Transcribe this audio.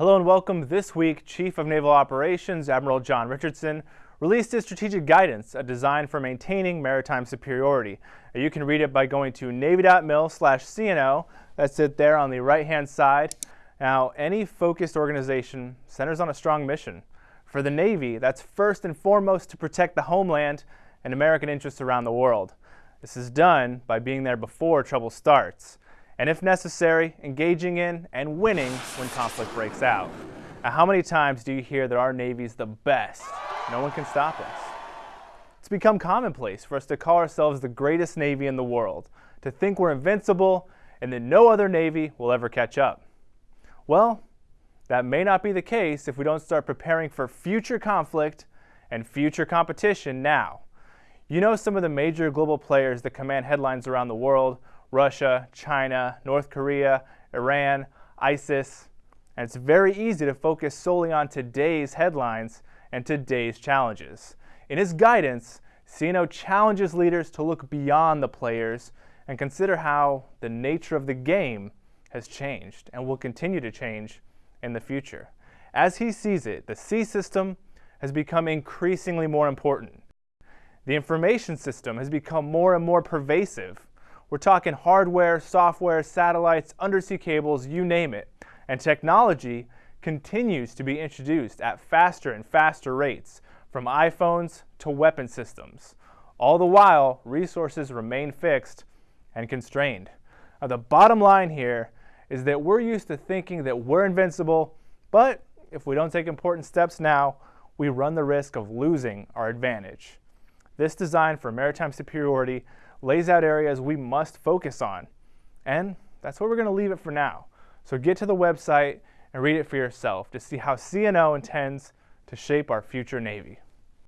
Hello and welcome. This week, Chief of Naval Operations Admiral John Richardson released his strategic guidance, a design for maintaining maritime superiority. You can read it by going to navy.mil slash CNO. That's it there on the right-hand side. Now, any focused organization centers on a strong mission. For the Navy, that's first and foremost to protect the homeland and American interests around the world. This is done by being there before trouble starts and if necessary, engaging in and winning when conflict breaks out. Now, how many times do you hear that our Navy's the best? No one can stop us. It's become commonplace for us to call ourselves the greatest Navy in the world, to think we're invincible and that no other Navy will ever catch up. Well, that may not be the case if we don't start preparing for future conflict and future competition now. You know some of the major global players that command headlines around the world Russia, China, North Korea, Iran, ISIS, and it's very easy to focus solely on today's headlines and today's challenges. In his guidance, CNO challenges leaders to look beyond the players and consider how the nature of the game has changed and will continue to change in the future. As he sees it, the sea system has become increasingly more important. The information system has become more and more pervasive we're talking hardware, software, satellites, undersea cables, you name it. And technology continues to be introduced at faster and faster rates, from iPhones to weapon systems. All the while, resources remain fixed and constrained. Now, the bottom line here is that we're used to thinking that we're invincible, but if we don't take important steps now, we run the risk of losing our advantage. This design for maritime superiority lays out areas we must focus on. And that's where we're going to leave it for now. So get to the website and read it for yourself to see how CNO intends to shape our future Navy.